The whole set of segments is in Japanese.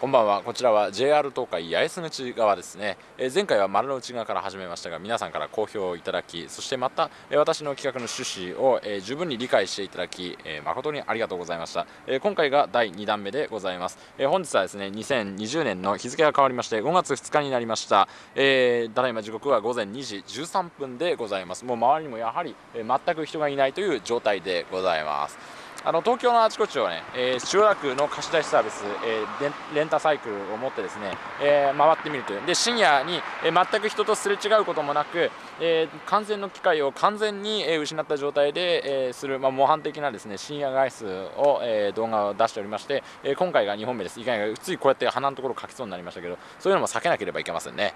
こんばんは。こちらは JR 東海八重洲口側ですね、えー、前回は丸の内側から始めましたが皆さんから好評をいただきそしてまた、えー、私の企画の趣旨を、えー、十分に理解していただき、え誠にありがとうございました、え今回が第2弾目でございます、え本日はですね2020年の日付が変わりまして5月2日になりました、えただいま時刻は午前2時13分でございます。もう周りにもやはり、え全く人がいないという状態でございます。あの東京のあちこちをね、えー、千代田区の貸し出しサービス、えー、レンタサイクルを持ってですね、えー、回ってみるという。で深夜に、え、全く人とすれ違うこともなく、えー、完全の機会を完全に、え、失った状態で、え、する、まあ、模範的なですね深夜外出を、え、動画を出しておりまして、え、今回が2本目です。いかについこうやって鼻のところ書きそうになりましたけどそういうのも避けなければいけませんね。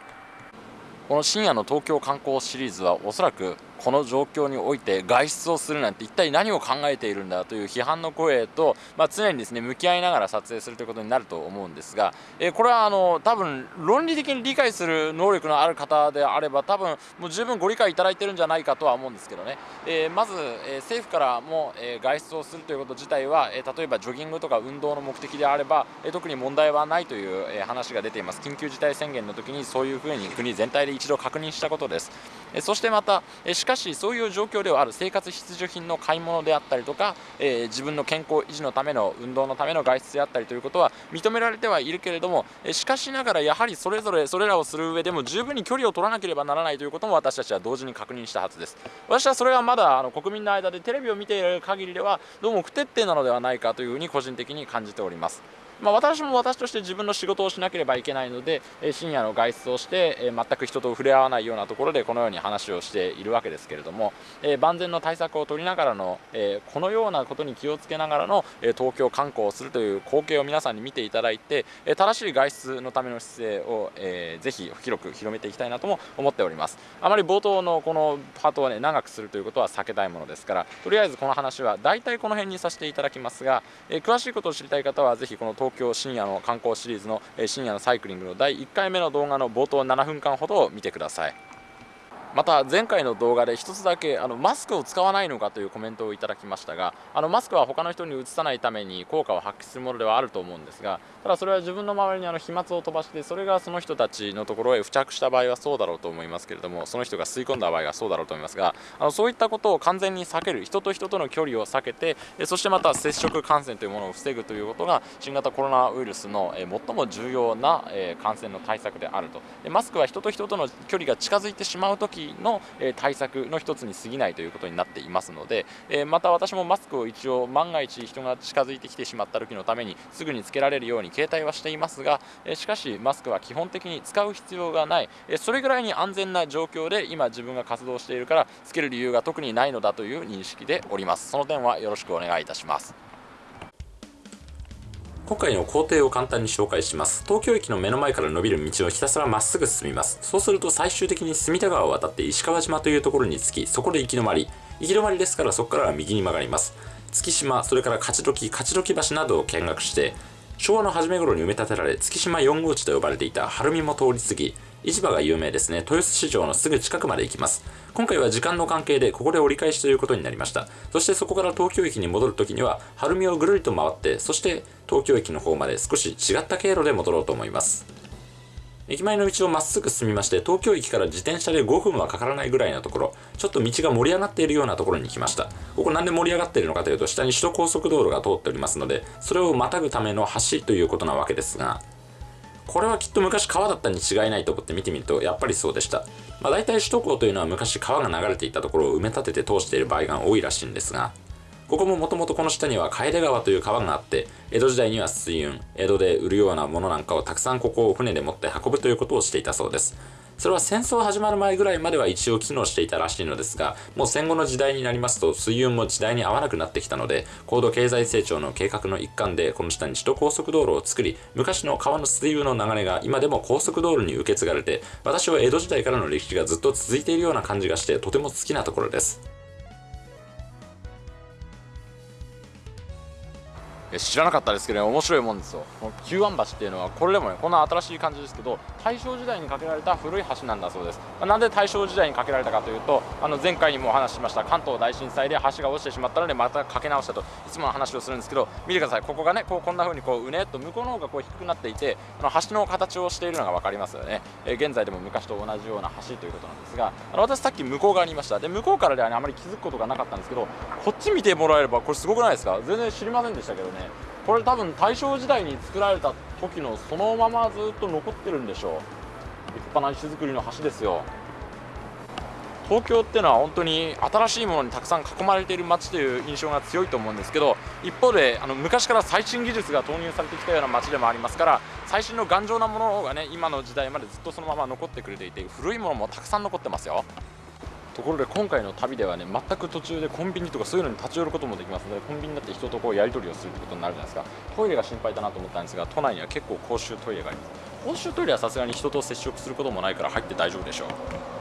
この深夜の東京観光シリーズはおそらくこの状況において外出をするなんて一体何を考えているんだという批判の声と、まあ、常にですね向き合いながら撮影するということになると思うんですが、えー、これはあの多分論理的に理解する能力のある方であれば多分もう十分ご理解いただいてるんじゃないかとは思うんですけどね、えー、まず、え、政府からも、え外出をするということ自体は、え例えばジョギングとか運動の目的であれば、え特に問題はないという、え話が出ています。緊急事態宣言の時にそういうふうに国全体で一度確認したことです、そしてまた、えしかしそういう状況ではある生活必需品の買い物であったりとか、えー、自分の健康維持のための運動のための外出であったりということは認められてはいるけれども、えしかしながらやはりそれぞれそれらをする上でも十分に距離を取らなければならないということも私たちは同時に確認したはずです。私はそれはまだあの国民の間でテレビを見ている限りではどうも不徹底なのではないかというふうに個人的に感じております。まあ、私も私として自分の仕事をしなければいけないので、え深夜の外出をして、え全く人と触れ合わないようなところでこのように話をしているわけですけれども、え万全の対策を取りながらの、えこのようなことに気をつけながらの、え東京観光をするという光景を皆さんに見ていただいて、え正しい外出のための姿勢を、えー、ぜひ広く広めていきたいなとも思っております。あまり冒頭のこのパートをね長くするということは避けたいものですからとりあえずこの話は大体この辺にさせていただきますが、え詳しいことを知りたい方はぜひこの東東京深夜の観光シリーズの深夜のサイクリングの第1回目の動画の冒頭7分間ほどを見てください。また前回の動画で1つだけあのマスクを使わないのかというコメントをいただきましたがあのマスクは他の人にうつさないために効果を発揮するものではあると思うんですがただそれは自分の周りにあの飛沫を飛ばしてそれがその人たちのところへ付着した場合はそうだろうと思いますけれどもその人が吸い込んだ場合はそうだろうと思いますがあのそういったことを完全に避ける人と人との距離を避けてそしてまた接触感染というものを防ぐということが新型コロナウイルスの最も重要な感染の対策であると。マスクは人と人との距離が近づいてしまうの対策の一つに過ぎないということになっていますので、えまた私もマスクを一応万が一人が近づいてきてしまった時のためにすぐにつけられるように携帯はしていますが、えしかしマスクは基本的に使う必要がない、えそれぐらいに安全な状況で今自分が活動しているからつける理由が特にないのだという認識でおります。その点はよろしくお願いいたします。今回の工程を簡単に紹介します。東京駅の目の前から伸びる道をひたすらまっすぐ進みます。そうすると最終的に隅田川を渡って石川島というところに着き、そこで行き止まり。行き止まりですからそこからは右に曲がります。月島、それから勝どき、勝どき橋などを見学して、昭和の初め頃に埋め立てられ、月島4号地と呼ばれていた晴海も通り過ぎ、市場が有名ですね。豊洲市場のすぐ近くまで行きます。今回は時間の関係でここで折り返しということになりました。そしてそこから東京駅に戻るときには、晴海をぐるりと回って、そして東京駅の方まで少し違った経路で戻ろうと思います。駅前の道をまっすぐ進みまして、東京駅から自転車で5分はかからないぐらいのところ、ちょっと道が盛り上がっているようなところに来ました。ここなんで盛り上がっているのかというと、下に首都高速道路が通っておりますので、それをまたぐための橋ということなわけですが、これはきっと昔川だったに違いないと思って見てみるとやっぱりそうでした。まあ大体首都高というのは昔川が流れていたところを埋め立てて通している場合が多いらしいんですが、ここももともとこの下には楓川という川があって、江戸時代には水運、江戸で売るようなものなんかをたくさんここを船で持って運ぶということをしていたそうです。それは戦争始まる前ぐらいまでは一応機能していたらしいのですが、もう戦後の時代になりますと水運も時代に合わなくなってきたので、高度経済成長の計画の一環でこの下に首都高速道路を作り、昔の川の水運の流れが今でも高速道路に受け継がれて、私は江戸時代からの歴史がずっと続いているような感じがしてとても好きなところです。知らなかったですけどね面白いもんですよ。この九湾橋っていうのはこれでもねこんな新しい感じですけど大正時代に架けられた古い橋なんだそうです、まあ、なんで大正時代に架けられたかというとあの前回にもお話ししました関東大震災で橋が落ちてしまったのでまた架け直したといつもの話をするんですけど見てください。ここがねこうこんな風にこううねっと向こうの方がこう低くなっていてあの橋の形をしているのが分かりますよね、え、現在でも昔と同じような橋ということなんですがあの私さっき向こう側にいました。で向こうからでは、ね、あまり気づくことがなかったんですけどこっち見てもらえればこれすごくないですか？全然知りませんでしたけどね。これ多分大正時代に作られた時のそのままずっと残ってるんでしょう。立派な石造りの橋ですよ。東京っていうのは本当に新しいものにたくさん囲まれている街という印象が強いと思うんですけど一方であの昔から最新技術が投入されてきたような街でもありますから最新の頑丈なものがね今の時代までずっとそのまま残ってくれていて古いものもたくさん残ってますよ。ところで今回の旅ではね全く途中でコンビニとかそういうのに立ち寄ることもできますのでコンビニだって人とこうやり取りをするってことになるじゃないですか。トイレが心配だなと思ったんですが都内には結構公衆トイレがあります。公衆トイレはさすがに人と接触することもないから入って大丈夫でしょう。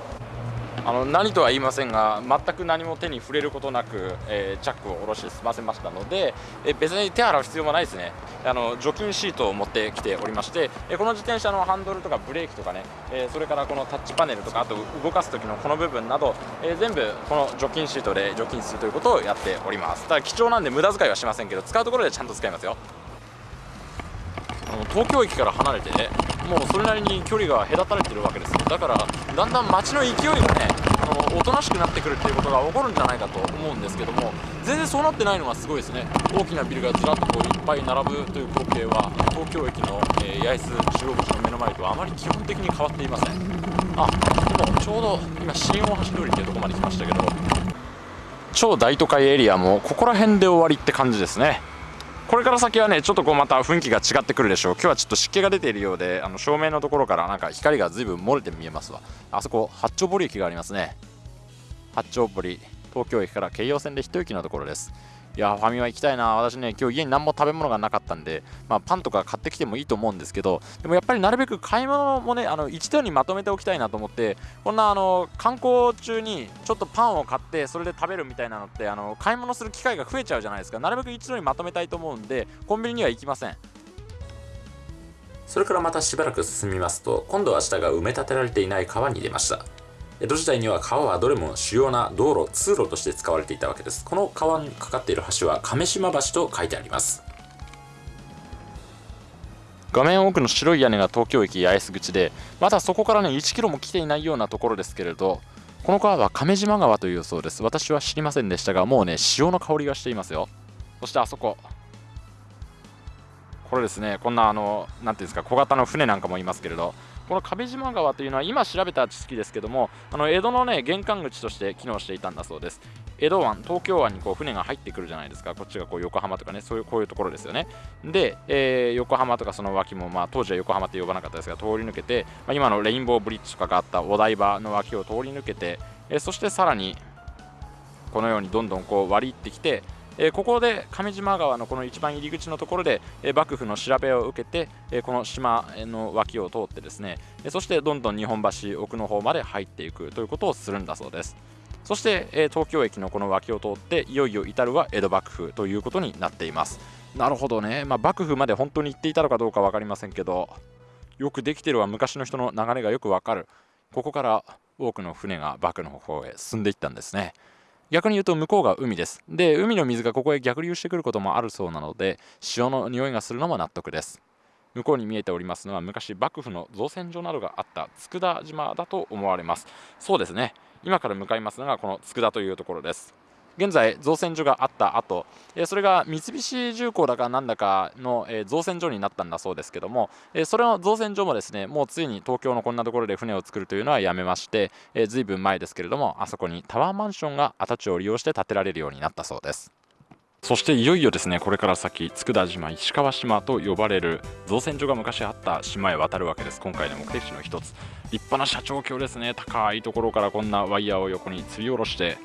あの何とは言いませんが全く何も手に触れることなく、えー、チャックを下ろして済ませましたので、えー、別に手洗う必要もないですね。あの除菌シートを持ってきておりまして、えー、この自転車のハンドルとかブレーキとかね、えそれからこのタッチパネルとかあと動かす時のこの部分など、え全部この除菌シートで除菌するということをやっております。ただ貴重なんで無駄遣いはしませんけど使うところでちゃんと使いますよ。東京駅から離れてもうそれなりに距離が隔たれてるわけですだからだんだん街の勢いがねおとなしくなってくるっていうことが起こるんじゃないかと思うんですけども全然そうなってないのがすごいですね。大きなビルがずらっとこういっぱい並ぶという光景は東京駅の、えー、八重洲中央口の目の前とはあまり基本的に変わっていません。あでもちょうど今新大橋通りっていうとこまで来ましたけど超大都会エリアもここら辺で終わりって感じですね。これから先はねちょっとこうまた雰囲気が違ってくるでしょう。今日はちょっと湿気が出ているようであの照明のところからなんか光が随分漏れて見えますわ。あそこ八丁堀駅がありますね。八丁堀東京駅から京葉線で一駅のところです。いやファミマ行きたいな。私ね今日家に何も食べ物がなかったんで、まあ、パンとか買ってきてもいいと思うんですけどでもやっぱりなるべく買い物もねあの一度にまとめておきたいなと思ってこんなあの観光中にちょっとパンを買ってそれで食べるみたいなのってあの買い物する機会が増えちゃうじゃないですか。なるべく一度にまとめたいと思うんでコンビニには行きません。それからまたしばらく進みますと今度は下が埋め立てられていない川に出ました。江戸時代には川はどれも主要な道路通路として使われていたわけです。この川にかかっている橋は亀島橋と書いてあります。画面奥の白い屋根が東京駅八重洲口でまだそこからね1キロも来ていないようなところですけれどこの川は亀島川というそうです。私は知りませんでしたがもうね潮の香りがしていますよ。そしてあそこ。これですねこんなあの何ていうんですか小型の船なんかもいますけれどこの壁島川というのは今調べた知識ですけどもあの江戸のね玄関口として機能していたんだそうです。江戸湾東京湾にこう船が入ってくるじゃないですか。こっちがこう横浜とかねそういうこういうところですよね。で、えー、横浜とかその脇もまあ当時は横浜って呼ばなかったですが通り抜けて、まあ、今のレインボーブリッジとかがあったお台場の脇を通り抜けて、えー、そしてさらにこのようにどんどんこう割り入ってきてえ、ここで上島川のこの一番入り口のところで、え、幕府の調べを受けて、え、この島の脇を通ってですね、えそしてどんどん日本橋奥の方まで入っていくということをするんだそうです。そして、え東京駅のこの脇を通っていよいよ至るは江戸幕府ということになっています。なるほどね、まあ、幕府まで本当に行っていたのかどうか分かりませんけどよくできてるは昔の人の流れがよくわかる。ここから多くの船が幕府の方へ進んでいったんですね。逆に言うと向こうが海です。で、海の水がここへ逆流してくることもあるそうなので、潮の匂いがするのも納得です。向こうに見えておりますのは昔幕府の造船所などがあった佃島だと思われます。そうですね。今から向かいますのがこの佃というところです。現在造船所があった後それが三菱重工だかなんだかの造船所になったんだそうですけどもそれの造船所もですねもうついに東京のこんなところで船を作るというのはやめましてずいぶん前ですけれどもあそこにタワーマンションが跡地を利用して建てられるようになったそうです。そしていよいよですねこれから先佃島石川島と呼ばれる造船所が昔あった島へ渡るわけです。今回の目的地の一つ。立派な社長橋ですね。高いところからこんなワイヤーを横に吊り下ろして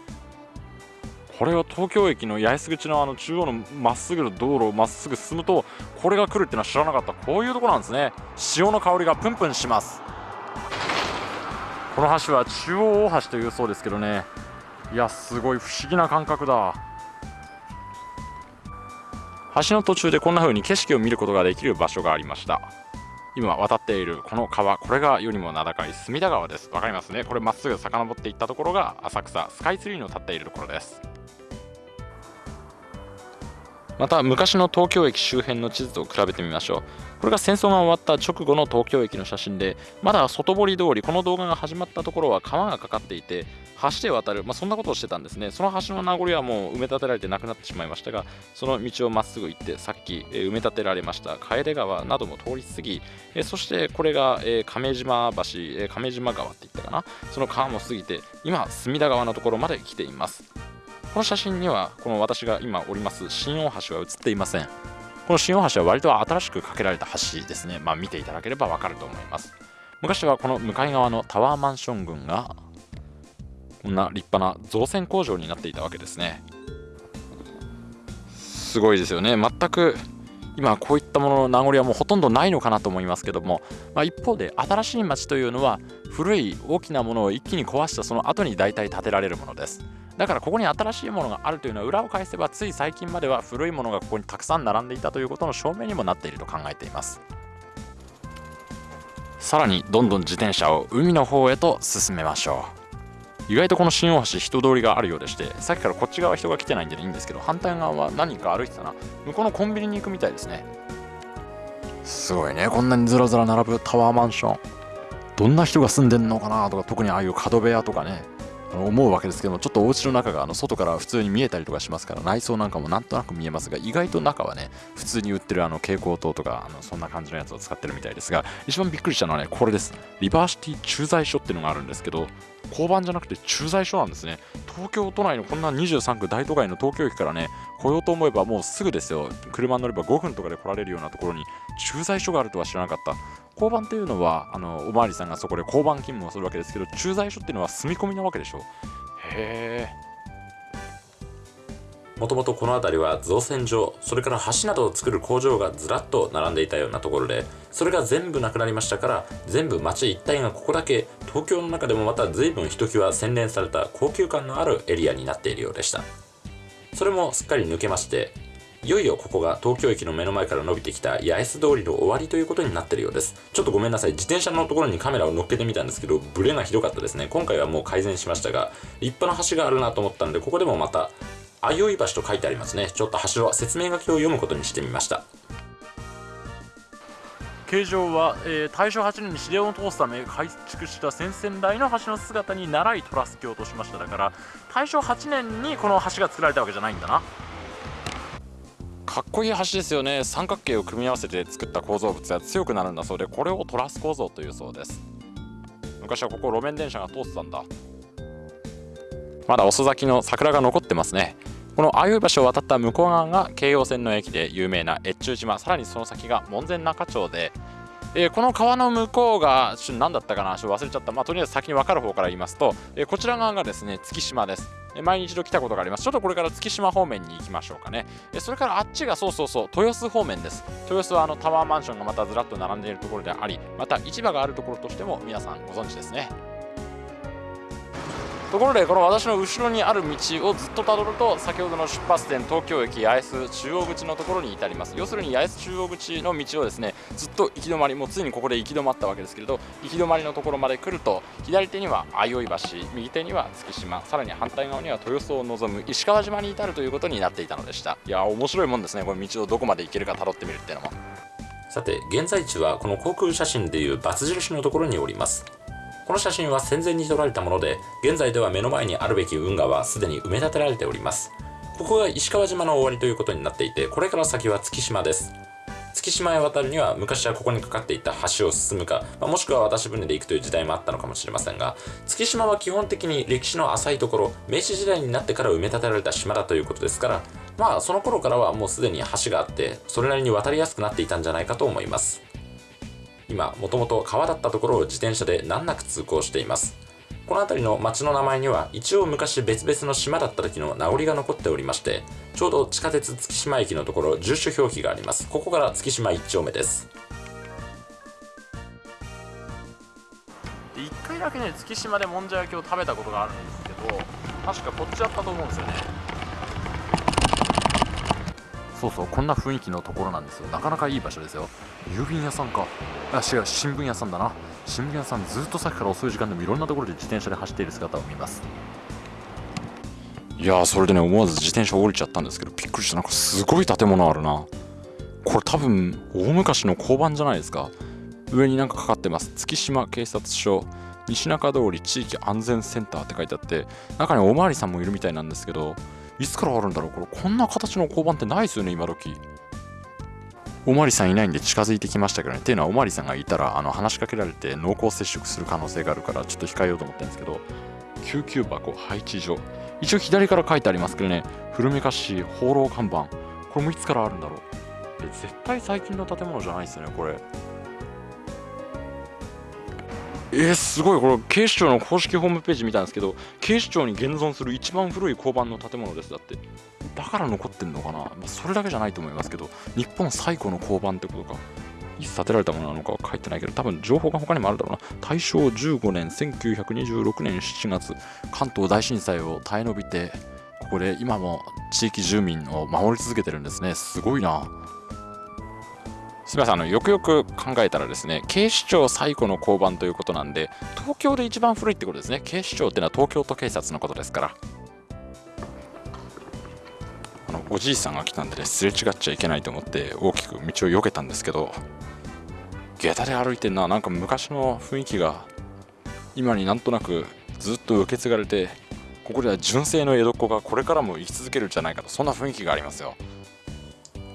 これを東京駅の八重洲口のあの中央のまっすぐの道路をまっすぐ進むとこれが来るっていうのは知らなかった。こういうところなんですね。潮の香りがプンプンします。この橋は中央大橋というそうですけどね。いやすごい不思議な感覚だ。橋の途中でこんな風に景色を見ることができる場所がありました。今渡っているこの川これが世にも名高い隅田川です。わかりますね。これまっすぐ遡っていったところが浅草スカイツリーの立っているところです。また昔の東京駅周辺の地図と比べてみましょう。これが戦争が終わった直後の東京駅の写真でまだ外堀通りこの動画が始まったところは川がかかっていて橋で渡る、まあ、そんなことをしてたんですね。その橋の名残はもう埋め立てられてなくなってしまいましたがその道をまっすぐ行ってさっき、埋め立てられました楓川なども通り過ぎ、そしてこれが、亀島橋、亀島川って言ったかな？その川も過ぎて今隅田川のところまで来ています。この写真にはこの私が今おります新大橋は写っていません。この新大橋は割と新しく架けられた橋ですね。まあ見ていただければわかると思います。昔はこの向かい側のタワーマンション群がこんな立派な造船工場になっていたわけですね。すごいですよね。全く今こういったものの名残はもうほとんどないのかなと思いますけども、まあ、一方で新しい町というのは古い大きなものを一気に壊したその後に大体建てられるものです。だからここに新しいものがあるというのは裏を返せばつい最近までは古いものがここにたくさん並んでいたということの証明にもなっていると考えています。さらにどんどん自転車を海の方へと進めましょう。意外とこの新大橋人通りがあるようでしてさっきからこっち側人が来てないんでいいんですけど反対側は何か歩いてたな。向こうのコンビニに行くみたいですね。すごいね。こんなにずらずら並ぶタワーマンション。どんな人が住んでんのかなとか特にああいう角部屋とかね。思うわけですけどもちょっとお家の中があの外から普通に見えたりとかしますから内装なんかもなんとなく見えますが意外と中はね普通に売ってるあの蛍光灯とかあのそんな感じのやつを使ってるみたいですが一番びっくりしたのはねこれですリバーシティ駐在所っていうのがあるんですけど交番じゃなくて駐在所なんですね。東京都内のこんな23区大都会の東京駅からね来ようと思えばもうすぐですよ。車に乗れば5分とかで来られるようなところに駐在所があるとは知らなかった。交番っていうのはあのおまわりさんがそこで交番勤務をするわけですけど駐在所っていうのは住み込みなわけでしょ？へえ。もともとこの辺りは造船所それから橋などを作る工場がずらっと並んでいたようなところでそれが全部なくなりましたから全部町一帯がここだけ東京の中でもまた随分ひときわ洗練された高級感のあるエリアになっているようでした。それもすっかり抜けましていよいよここが東京駅の目の前から伸びてきた八重洲通りの終わりということになってるようです。ちょっとごめんなさい。自転車のところにカメラを乗っけてみたんですけどブレがひどかったですね。今回はもう改善しましたが立派な橋があるなと思ったんでここでもまた相生橋と書いてありますね。ちょっと橋は説明書きを読むことにしてみました。形状は、えー、大正8年に市電を通すため改築した先々代の橋の姿に習いトラス橋としました。だから大正8年にこの橋が作られたわけじゃないんだな。かっこいい橋ですよね。三角形を組み合わせて作った構造物が強くなるんだそうでこれをトラス構造というそうです。昔はここ路面電車が通ってたんだ。まだ遅咲きの桜が残ってますね。この相生橋を渡った向こう側が京葉線の駅で有名な越中島。さらにその先が門前仲町で。えー、この川の向こうが何だったかなちょっと忘れちゃった、まあ、とりあえず先に分かる方から言いますと、えー、こちら側がですね月島です、えー、前に一度来たことがあります。ちょっとこれから月島方面に行きましょうかね、それからあっちがそうそうそう豊洲方面です。豊洲はあのタワーマンションがまたずらっと並んでいるところでありまた市場があるところとしても皆さんご存知ですね。ところでこの私の後ろにある道をずっとたどると先ほどの出発点東京駅八重洲中央口のところに至ります。要するに八重洲中央口の道をですねずっと行き止まりもうついにここで行き止まったわけですけれど行き止まりのところまで来ると左手には相生橋右手には月島。さらに反対側には豊洲を望む石川島に至るということになっていたのでした。いや面白いもんですねこの道をどこまで行けるかたどってみるっていうのも。さて現在地はこの航空写真でいう×印のところにおります。この写真は戦前に撮られたもので現在では目の前にあるべき運河はすでに埋め立てられております。ここが石川島の終わりということになっていてこれから先は月島です。月島へ渡るには昔はここにかかっていた橋を進むか、まあ、もしくは渡し船で行くという時代もあったのかもしれませんが月島は基本的に歴史の浅いところ明治時代になってから埋め立てられた島だということですからまあその頃からはもうすでに橋があってそれなりに渡りやすくなっていたんじゃないかと思います。今もともと川だったところを自転車で難なく通行しています。この辺りの町の名前には一応昔別々の島だった時の名残が残っておりましてちょうど地下鉄月島駅のところ住所表記があります。ここから月島1丁目です。1回だけね月島でもんじゃ焼きを食べたことがあるんですけど確かこっちだったと思うんですよね。そうそうこんな雰囲気のところなんですよ。なかなかいい場所ですよ。郵便屋さんか。あ違う新聞屋さんだな。新聞屋さんずっとさっきから遅い時間でもいろんなところで自転車で走っている姿を見ます。いやーそれでね思わず自転車降りちゃったんですけどびっくりした。なんかすごい建物あるな。これ多分大昔の交番じゃないですか。上になんかかかってます。月島警察署。西中通り地域安全センターって書いてあって中におまわりさんもいるみたいなんですけどいつからあるんだろう？これこんな形の交番ってないですよね今時。おまりさんいないんで近づいてきましたけどね。っていうのはおまりさんがいたらあの話しかけられて濃厚接触する可能性があるからちょっと控えようと思ってるんですけど。救急箱配置所一応左から書いてありますけどね。古めかしい放浪看板。これもいつからあるんだろう？え絶対最近の建物じゃないですよねこれ。えー、すごい。これ警視庁の公式ホームページ見たんですけど警視庁に現存する一番古い交番の建物です。だってだから残ってんのかな、まあ、それだけじゃないと思いますけど日本最古の交番ってことかいつ建てられたものなのかは書いてないけど多分情報が他にもあるだろうな。大正15年1926年7月関東大震災を耐え延びてここで今も地域住民を守り続けてるんですね。すごいな。すみませんあのよくよく考えたらですね警視庁最古の交番ということなんで東京で一番古いってことですね。警視庁っていうのは東京都警察のことですから。あのおじいさんが来たんでねすれ違っちゃいけないと思って大きく道を避けたんですけど下駄で歩いてんな。なんか昔の雰囲気が今になんとなくずっと受け継がれてここでは純正の江戸っ子がこれからも生き続けるんじゃないかとそんな雰囲気がありますよ。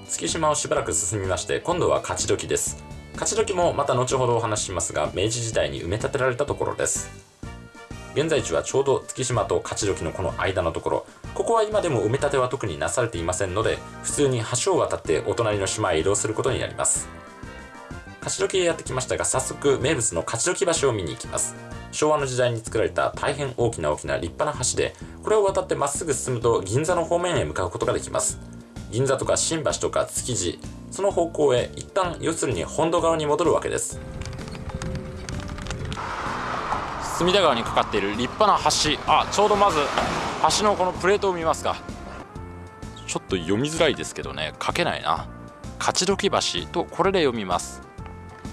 月島をしばらく進みまして今度は勝どきです。勝どきもまた後ほどお話ししますが明治時代に埋め立てられたところです。現在地はちょうど月島と勝どきのこの間のところ。ここは今でも埋め立ては特になされていませんので普通に橋を渡ってお隣の島へ移動することになります。勝どきへやってきましたが早速名物の勝どき橋を見に行きます。昭和の時代に作られた大変大きな大きな立派な橋でこれを渡ってまっすぐ進むと銀座の方面へ向かうことができます。銀座とか新橋とか築地その方向へ一旦要するに本土側に戻るわけです。隅田川にかかっている立派な橋。あちょうどまず橋のこのプレートを見ますか。ちょっと読みづらいですけどね書けないな。勝どき橋とこれで読みます。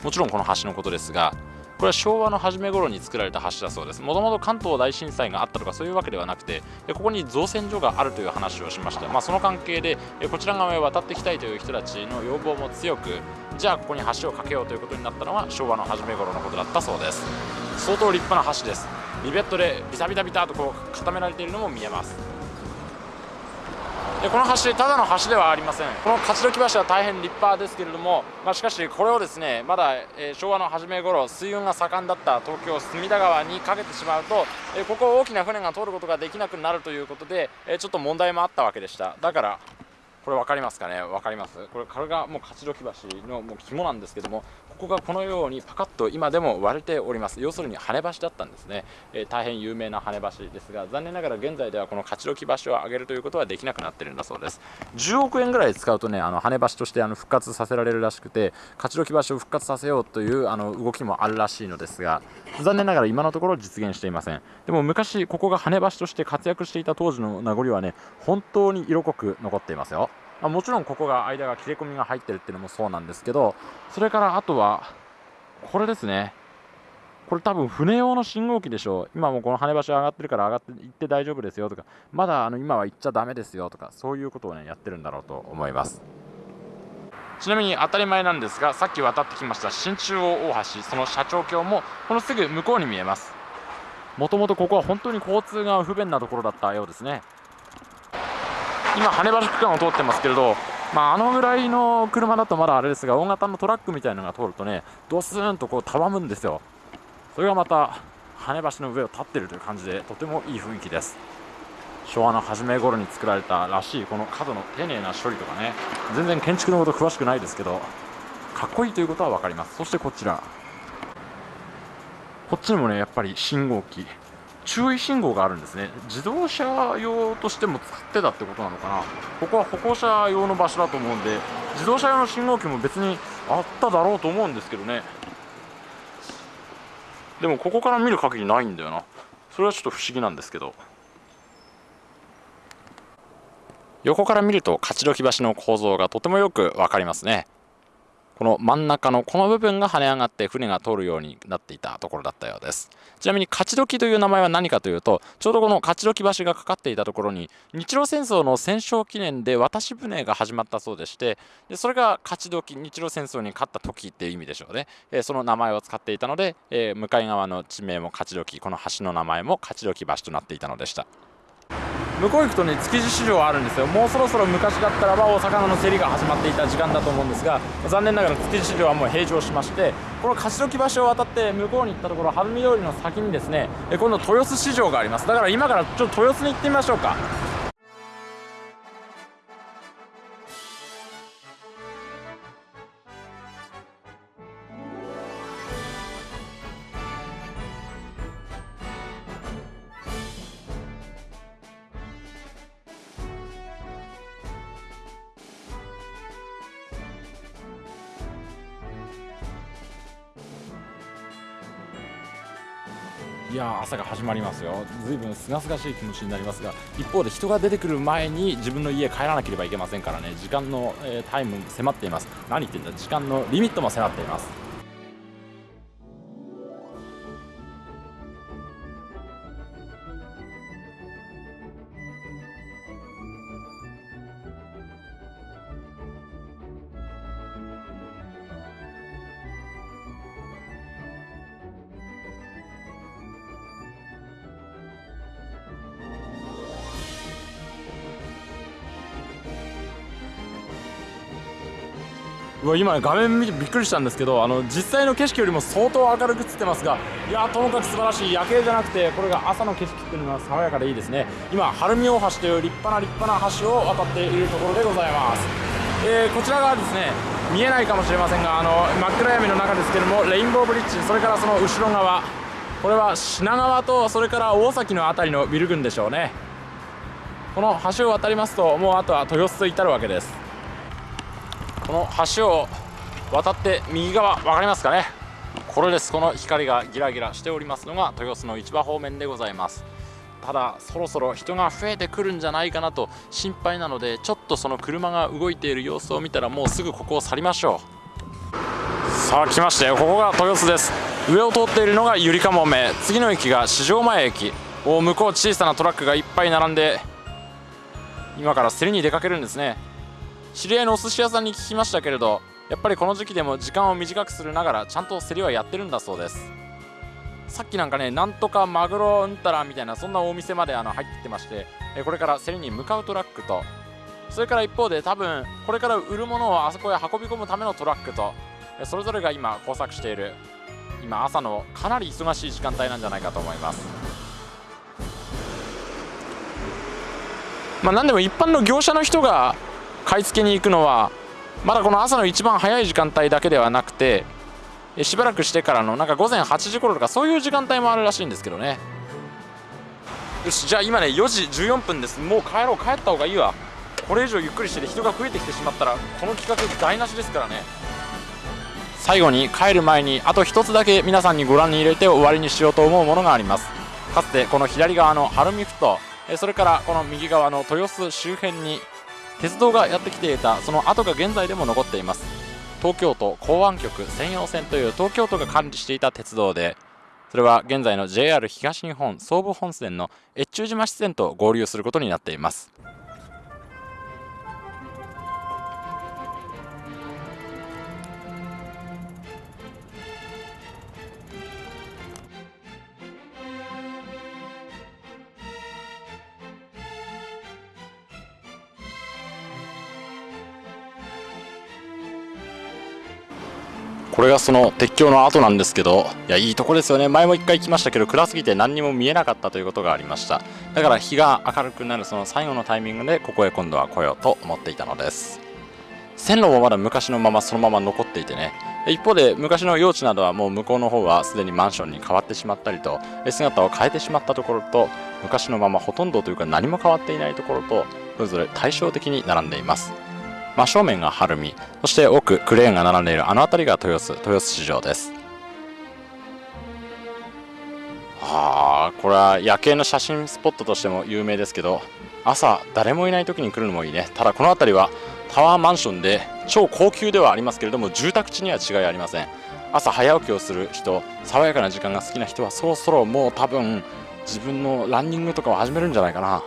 もちろんこの橋のことですがこれは昭和の初め頃に作られた橋だそうです。もともと関東大震災があったとかそういうわけではなくてここに造船所があるという話をしました、まあ、その関係でこちら側へ渡ってきたいという人たちの要望も強くじゃあここに橋を架けようということになったのは昭和の初め頃のことだったそうです。相当立派な橋です。リベットでビタビタビタとこう固められているのも見えます。でこの橋ただの橋ではありません。この勝どき橋は大変立派ですけれども、まあ、しかしこれをですねまだ、えー、昭和の初め頃水運が盛んだった東京隅田川にかけてしまうと、えー、ここを大きな船が通ることができなくなるということで、えー、ちょっと問題もあったわけでした。だからこれ分かりますかね？分かります。これこれがもう勝どき橋のもう肝なんですけどもここがこのようにパカッと今でも割れております。要するに跳ね橋だったんですね、えー、大変有名な跳ね橋ですが残念ながら現在ではこの勝どき橋を上げるということはできなくなってるんだそうです。10億円ぐらい使うとねあの跳ね橋としてあの復活させられるらしくて勝どき橋を復活させようというあの動きもあるらしいのですが残念ながら今のところ実現していません。でも昔ここが跳ね橋として活躍していた当時の名残はね本当に色濃く残っていますよ。まあ、もちろんここが間が切れ込みが入ってるっていうのもそうなんですけどそれからあとはこれですね。これ多分船用の信号機でしょう。今もこの跳ね橋上がってるから上がって行って大丈夫ですよとかまだあの今は行っちゃだめですよとかそういうことをねやってるんだろうと思います。ちなみに当たり前なんですがさっき渡ってきました新中央大橋その社長橋もこのすぐ向こうに見えます。もともとここは本当に交通が不便なところだったようですね。今羽橋区間を通ってますけれどまあ、あのぐらいの車だとまだあれですが大型のトラックみたいなのが通るとねドスーンとこうたわむんですよ。それがまた羽橋の上を立ってるという感じでとてもいい雰囲気です。昭和の初め頃に作られたらしいこの角の丁寧な処理とかね全然建築のこと詳しくないですけどかっこいいということは分かります。そしてこちら。こっちにもねやっぱり信号機。注意信号があるんですね。自動車用としても使ってたってことなのかな。ここは歩行者用の場所だと思うんで自動車用の信号機も別にあっただろうと思うんですけどね。でもここから見る限りないんだよな。それはちょっと不思議なんですけど。横から見ると勝どき橋の構造がとてもよく分かりますね。この真ん中のこの部分が跳ね上がって船が通るようになっていたところだったようです。ちなみに勝どきという名前は何かというとちょうどこの勝どき橋がかかっていたところに日露戦争の戦勝記念で渡し船が始まったそうでしてでそれが勝どき日露戦争に勝った時っていう意味でしょうね、えー、その名前を使っていたので、えー、向かい側の地名も勝どきこの橋の名前も勝どき橋となっていたのでした。向こう行くとね築地市場あるんですよ。もうそろそろ昔だったらばお魚の競りが始まっていた時間だと思うんですが残念ながら築地市場はもう閉場しましてこの勝どき橋を渡って向こうに行ったところ晴海通りの先にですね今度豊洲市場があります。だから今からちょっと豊洲に行ってみましょうか。いや朝が始まりますよ。ずいぶんすがすがしい気持ちになりますが一方で人が出てくる前に自分の家帰らなければいけませんからね。時間の、えー、タイム迫っています。何言ってんだ。時間のリミットも迫っています。今画面見てびっくりしたんですけどあの実際の景色よりも相当明るく映ってますがいやともかく素晴らしい夜景じゃなくてこれが朝の景色っていうのが爽やかでいいですね。今晴海大橋という立派な立派な橋を渡っているところでございます、えー、こちら側ですね見えないかもしれませんがあの真っ暗闇の中ですけどもレインボーブリッジそれからその後ろ側。これは品川とそれから大崎の辺りのビル群でしょうね。この橋を渡りますともうあとは豊洲と至るわけです。この橋を渡って右側分かりますかね？これです。この光がギラギラしておりますのが豊洲の市場方面でございます。ただそろそろ人が増えてくるんじゃないかなと心配なのでちょっとその車が動いている様子を見たらもうすぐここを去りましょう。さあ来ましたよ。ここが豊洲です。上を通っているのがゆりかもめ次の駅が四条前駅。お向こう小さなトラックがいっぱい並んで今から競りに出かけるんですね。知り合いのお寿司屋さんに聞きましたけれどやっぱりこの時期でも時間を短くするながらちゃんと競りはやってるんだそうです。さっきなんかねなんとかマグロうんたらみたいなそんなお店まであの入ってきてましてこれから競りに向かうトラックと。それから一方で多分これから売るものをあそこへ運び込むためのトラックとそれぞれが今工作している今朝のかなり忙しい時間帯なんじゃないかと思います。まあ何でも一般の業者の人が買い付けに行くのはまだこの朝の一番早い時間帯だけではなくてしばらくしてからのなんか午前8時頃とかそういう時間帯もあるらしいんですけどね。よしじゃあ今ね4時14分です。もう帰ろう帰った方がいいわ。これ以上ゆっくりして人が増えてきてしまったらこの企画台無しですからね。最後に帰る前にあと1つだけ皆さんにご覧に入れて終わりにしようと思うものがあります。かつてこの左側の晴海ふ頭それからこの右側の豊洲周辺に鉄道がやってきていたその跡が現在でも残っています。東京都港湾局専用線という東京都が管理していた鉄道でそれは現在の JR 東日本総武本線の越中島支線と合流することになっています。これがその鉄橋の跡なんですけどいやいいとこですよね。前も1回来ましたけど暗すぎて何にも見えなかったということがありました。だから日が明るくなるその最後のタイミングでここへ今度は来ようと思っていたのです。線路もまだ昔のままそのまま残っていてね。一方で昔の用地などはもう向こうの方はすでにマンションに変わってしまったりと姿を変えてしまったところと昔のままほとんどというか何も変わっていないところとそれぞれ対照的に並んでいます。真正面が晴海そして奥クレーンが並んでいるあの辺りが豊洲豊洲市場です。あーこれは夜景の写真スポットとしても有名ですけど朝誰もいない時に来るのもいいね。ただこの辺りはタワーマンションで超高級ではありますけれども住宅地には違いありません。朝早起きをする人爽やかな時間が好きな人はそろそろもう多分自分のランニングとかを始めるんじゃないかな。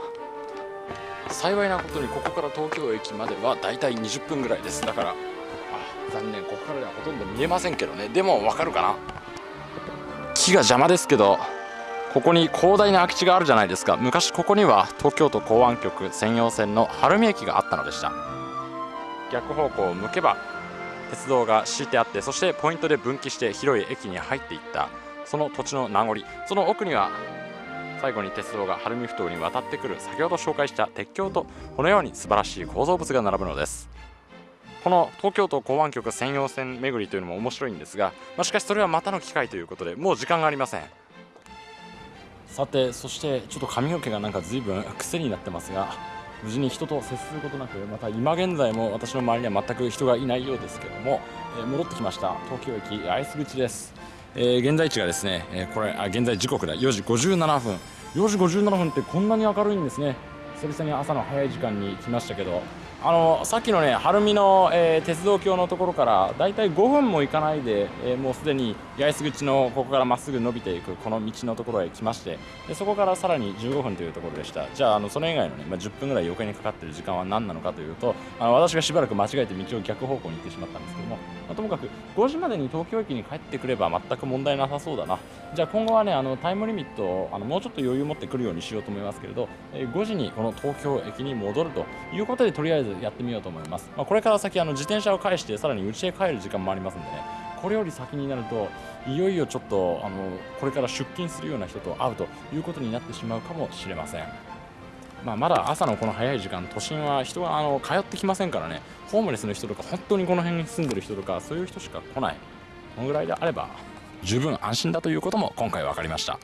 幸いなことにここから東京駅まではだいたい20分ぐらいです。だからあ残念。ここからではほとんど見えませんけどね。でもわかるかな？木が邪魔ですけどここに広大な空き地があるじゃないですか。昔ここには東京都港湾局専用線の晴海駅があったのでした。逆方向を向けば鉄道が敷いてあってそしてポイントで分岐して広い駅に入っていった。その土地の名残。その奥には最後に鉄道が晴海ふ頭に渡ってくる先ほど紹介した鉄橋とこのように素晴らしい構造物が並ぶのです。この東京都港湾局専用線巡りというのも面白いんですが、まあ、しかしそれはまたの機会ということでもう時間がありません。さてそしてちょっと髪の毛がなんか随分癖になってますが無事に人と接することなくまた今現在も私の周りには全く人がいないようですけども、えー、戻ってきました。東京駅八重洲口です、えー、現在地がですね、えー、これあ現在時刻だ。4時57分。4時57分ってこんなに明るいんですね。久々に朝の早い時間に来ましたけど。あのさっきのね晴海の、えー、鉄道橋のところからだいたい5分も行かないで、えー、もうすでに八重洲口のここからまっすぐ伸びていくこの道のところへ来ましてでそこからさらに15分というところでした。じゃああのそれ以外のね、まあ、10分ぐらい余計にかかっている時間は何なのかというとあの私がしばらく間違えて道を逆方向に行ってしまったんですけども、まあ、ともかく5時までに東京駅に帰ってくれば全く問題なさそうだな。じゃあ今後はねあのタイムリミットをあのもうちょっと余裕を持ってくるようにしようと思いますけれど、えー、5時にこの東京駅に戻るということでとりあえずやってみようと思いますま、あ、これから先あの自転車を返してさらに家へ帰る時間もありますんでねこれより先になるといよいよちょっとあのこれから出勤するような人と会うということになってしまうかもしれません。まあ、まだ朝のこの早い時間、都心は人があの通ってきませんからね、ホームレスの人とか、本当にこの辺に住んでる人とか、そういう人しか来ない、このぐらいであれば、十分安心だということも今回分かりました。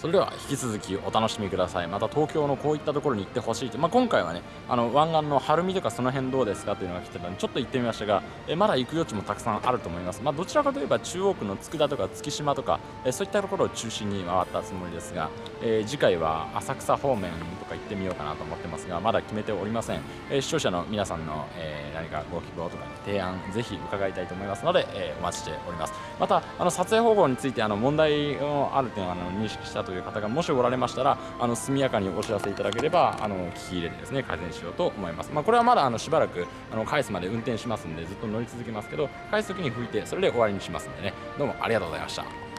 それでは引き続きお楽しみください。また東京のこういったところに行ってほしいと、まあ、今回はねあの湾岸の晴海とかその辺どうですかというのが来てたんでちょっと行ってみましたがえまだ行く余地もたくさんあると思います、まあ、どちらかといえば中央区の佃とか月島とかえそういったところを中心に回ったつもりですが、えー、次回は浅草方面とか行ってみようかなと思ってますがまだ決めておりません、え、視聴者の皆さんの、えー、何かご希望とか、ね、提案ぜひ伺いたいと思いますので、えお待ちしております。またあの撮影方法についてあの問題があるというのをあの認識したという方がもしおられましたらあの速やかにお知らせいただければあの聞き入れてですね改善しようと思います、まあ、これはまだあのしばらくあの返すまで運転しますんでずっと乗り続けますけど返す時に拭いてそれで終わりにしますんでね。どうもありがとうございました。